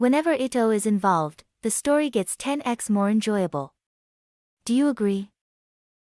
Whenever Ito is involved, the story gets 10x more enjoyable. Do you agree?